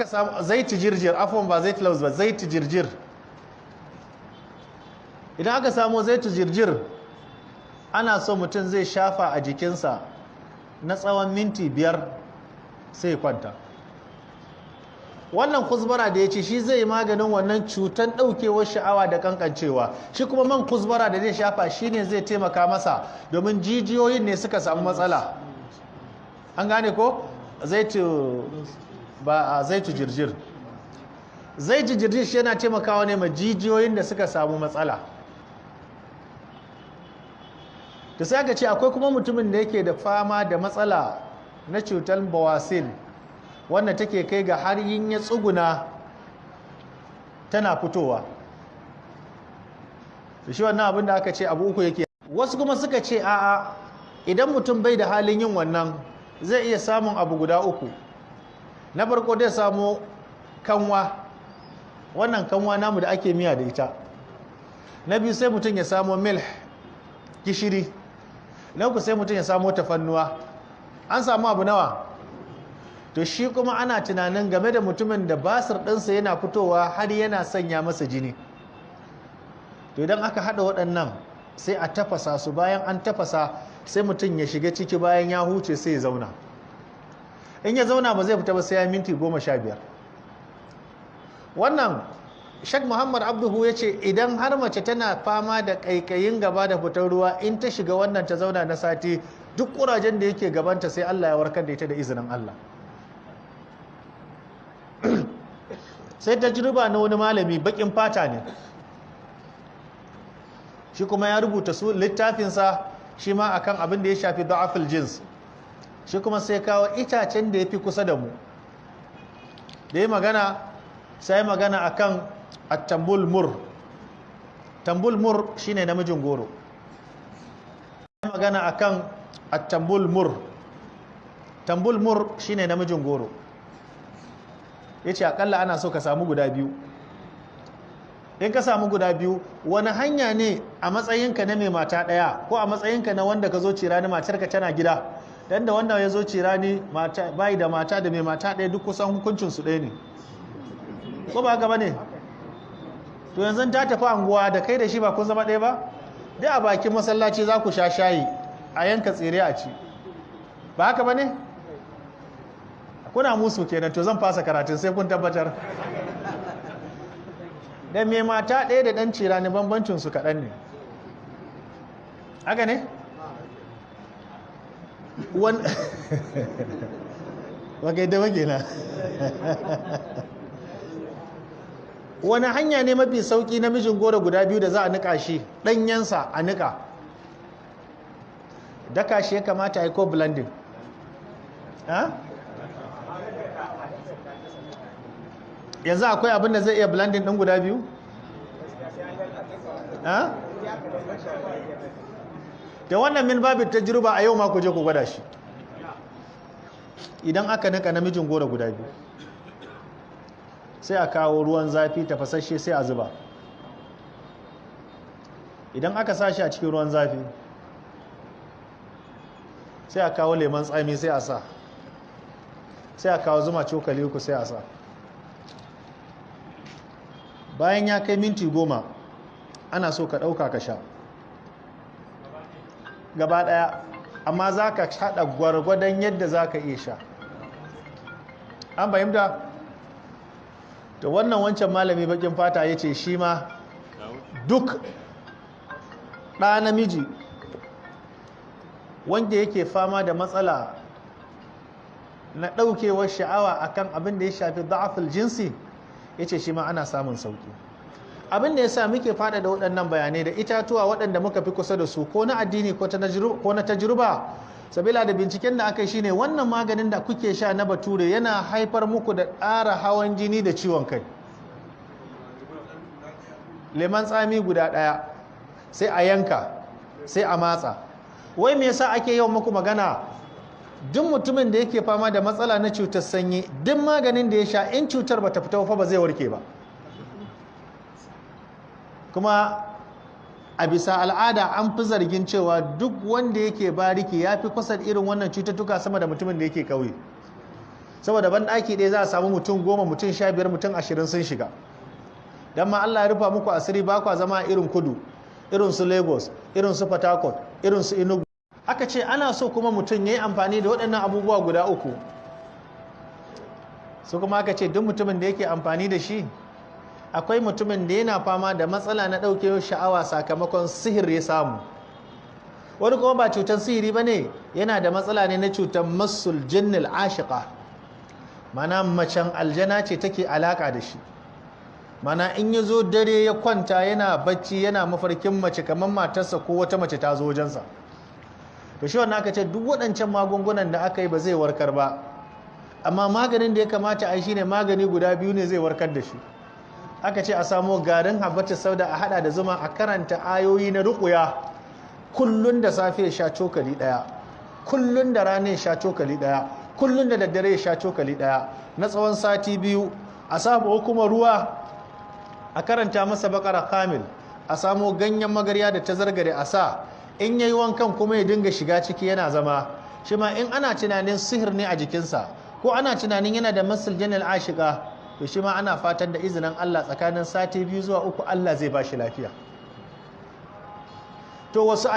ka samu zaiti jirjir afon ba zaiti laus ba zaiti jirjir. Idan aka samu zaiti jirjir ana so mutum zai shafa a jikinsa na tsawon minti biyar sai kwanta. Wannan kuzbara da ya ce shi zai maganin wannan cutan ɗaukewar sha'awa da kankancewa shi kuma man kuzbara da zai shafa shi ne zai taimaka masa domin jijiyoyin ne suka samu matsala. An gane ko? Zaitu ba zaitu jirjir. Zaitu jirjir shi yana taimakawa ne ma jijiyoyin da suka samu matsala. Da sai aka ce akwai kuma mutumin da yake da fama da matsala na cutar bawasil wanda take kai ga har yin ya tsuguna tana fitowa. Shi wannan abin da aka ce abu uku yake. Wasu kuma suka ce a'a idan mutum bai da halin yin wannan zai iya samun abu guda uku. Na farko dai samu kanwa. Wannan kanwa namu da ake miya da ita. Na biyu sai mutum ya samu milh gishiri. Na uku sai mutum ya samu tafannuwa. An samu abu nawa? To shi kuma ana tunanin game da mutumin da basir ɗinsa yana fitowa har yana sanya masa jini. To idan aka haɗa waɗannan sai a tafasa su. Bayan an tafasa sai mutum ya shiga ciki. Bayan ya huce sai ya zauna. In ya zauna ba zai fita ba sai ya minti goma sha biyar. Wannan shak muhammad abduhu ya ce idan har mace tana fama da ƙaiƙayin gaba da fitar ruwa in ta shiga wannan ta zauna na sati duk ƙurajen da yake gabanta sai allah ya warkar da ita da izinin allah. Sai ta jirba na wani malami bakin fata ne. Shi kuma ya rubuta su littafinsa shi ma akan abin da ya shafi da'afil jins. Shi kuma sai kawo itacen da ya fi kusa da mu. Da ya magana sai magana akan attambul mur. Tambul mur shine namijin goro. Ya magana akan attambul mur. Tambul mur shine namijin goro. Ya ce akalla ana so ka samu guda biyu. In ka samu guda biyu wani hanya ne a matsayinka na mai mata ɗaya ko a matsayinka na wanda ka zo cira ni matarka tana gida? Dan da wanda ya zo cira ni bai da mata da mai mata ɗaya duk kusan hukuncinsu ɗaya ne. Ko ba gaba ne? To yanzu ta tafi anguwa da kai da shi ba kun zama ɗaya ba? Dai a bakin masallaci za ku sha shayi a yanka tsire a ci. Ba haka ba ne? Kuna musu kenan to zan fasa karatun sai kun tabbatar. Da mai mata ɗaya da ɗan cira ne bambancinsu kaɗan ne. Haka ne? wakai da wage na wani hanya ne mafi sauƙi namijin goro guda biyu da za a nika shi? Ɗanyensa a nika daka shi ya kamata a yi ko blending? Yanzu akwai abin da zai iya blending ɗin guda biyu? Da wannan min babu ta jirba a yau ma ku je ku gwada shi. Idan aka nika namijin goro guda biyu sai a kawo ruwan zafi tafasashe sai a zuba. Idan aka sa shi a cikin ruwan zafi sai a kawo lemon tsami sai a sa. Sai a kawo zuma cokali uku sai a sa. Bayan ya kai minti goma ana so ka ɗauka ka sha. Gaba ɗaya amma za ka haɗa gwargwadon yadda za ka iya sha. An fahimta? Da wannan wancan malami bakin fata ya ce shi ma duk ɗa namiji wanda yake fama da matsala na ɗaukewar sha'awa akan abin da ya shafi da'aful jinsi ya ce shi ma ana samun sauƙi abin da ya sa muke fada da waɗannan bayanai da itatuwa waɗanda muka fi kusa da su ko na addini ko na tajruba. Sabila da binciken da aka yi shine wannan maganin da kuke sha na bature yana haifar muku da ƙara hawan jini da ciwon kai. Leman tsami guda ɗaya sai a yanka sai a matsa. Wai me yasa ake yawan muku magana? Duk mutumin da yake fama da matsala na cutar sanyi duk maganin da ya sha in cutar bata fita ba zai warke ba. Kuma a bisa al'ada an fi zargin cewa duk wanda yake bariki ya fi kusa irin wannan cututtuka sama da mutumin da yake kauye saboda ban ɗaki ɗaya za a samu mutum goma mutum sha biyar mutum ashirin sun shiga. Don ma Allah ya rufa muku asiri ba kwa zama irin kudu irin su lagos irin su port harcourt irin su enugu. Aka ce ana so kuma mutum ya yi amfani da waɗannan abubuwa guda uku. Su kuma aka ce duk mutumin da yake amfani da shi akwai mutumin da yana fama da matsala na ɗaukewar sha'awa sakamakon sihir ya samu. Wani kuma ba cutar sihiri ba ne yana da matsala ne na cutar masul jinnil ashiqa. Mana macen aljana ce take alaka da shi. Mana in ya zo dare ya kwanta yana bacci yana mafarkin mace kamar matarsa ko wata mace ta zo wajensa. To shi wannan aka ce duk waɗancan magungunan da aka yi ba zai warkar ba. Amma maganin da ya kamata a yi shine magani guda biyu ne zai warkar da shi. Aka ce a samo garin habbata sauda a hada da zuma a karanta ayoyi na ruƙuya kullun da safe sha cokali ɗaya kullun da rana sha cokali ɗaya kullun da daddare sha cokali ɗaya na tsawon sati biyu a samu kuma ruwa a karanta masa bakara kamil. A samo ganyen magarya da ta zargare a sa. In yayi wankan kuma ya dinga shiga ciki yana zama. Shi ma in ana tunanin sihir ne a jikinsa ko ana tunanin yana da masul janal ashika to shi ma ana fatan da izinin Allah tsakanin sati biyu zuwa uku Allah zai ba shi lafiya. To wasu